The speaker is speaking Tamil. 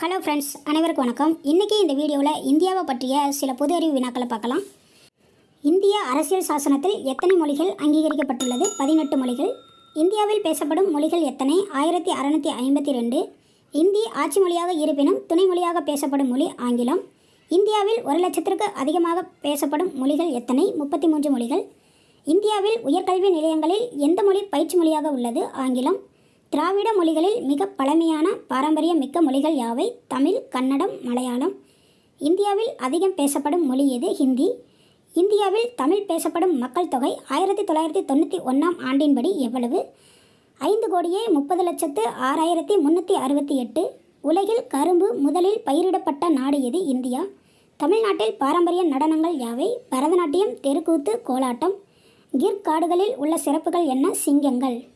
ஹலோ ஃப்ரெண்ட்ஸ் அனைவருக்கும் வணக்கம். இன்றைக்கி இந்த வீடியோவில் இந்தியாவை பற்றிய சில பொது அறிவு வினாக்களை பார்க்கலாம். இந்திய அரசியல் சாசனத்தில் எத்தனை மொழிகள் அங்கீகரிக்கப்பட்டுள்ளது? பதினெட்டு மொழிகள். இந்தியாவில் பேசப்படும் மொழிகள் எத்தனை? ஆயிரத்தி அறநூற்றி ஐம்பத்தி ரெண்டு. இந்தி ஆட்சி மொழியாக இருப்பினும் துணை மொழியாக பேசப்படும் மொழி ஆங்கிலம். இந்தியாவில் ஒரு லட்சத்திற்கு அதிகமாக பேசப்படும் மொழிகள் எத்தனை? முப்பத்தி மூன்று மொழிகள். இந்தியாவில் உயர்கல்வி நிலையங்களில் எந்த மொழி பயிற்சி மொழியாக உள்ளது? ஆங்கிலம். திராவிட மொழிகளில் மிக பழமையான பாரம்பரியம் மிக்க மொழிகள் யாவை? தமிழ் கன்னடம் மலையாளம். இந்தியாவில் அதிகம் பேசப்படும் மொழி எது? ஹிந்தி. இந்தியாவில் தமிழ் பேசப்படும் மக்கள் தொகை ஆயிரத்தி தொள்ளாயிரத்தி தொண்ணூற்றி ஒன்றாம் ஆண்டின்படி எவ்வளவு? ஐந்து கோடியே முப்பது லட்சத்து ஆறாயிரத்தி முந்நூற்றி அறுபத்தி எட்டு. உலகில் கரும்பு முதலில் பயிரிடப்பட்ட நாடு எது? இந்தியா. தமிழ்நாட்டில் பாரம்பரிய நடனங்கள் யாவை? பரதநாட்டியம் தெருக்கூத்து கோலாட்டம். கிர் காடுகளில் உள்ள சிறப்புகள் என்ன? சிங்கங்கள்.